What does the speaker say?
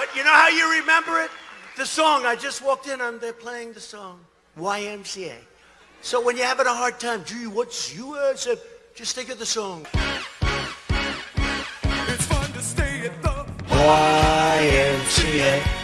But you know how you remember it? The song. I just walked in and they're playing the song. YMCA. So when you're having a hard time, gee, what's you said, Just think of the song. It's fun to stay at the YMCA.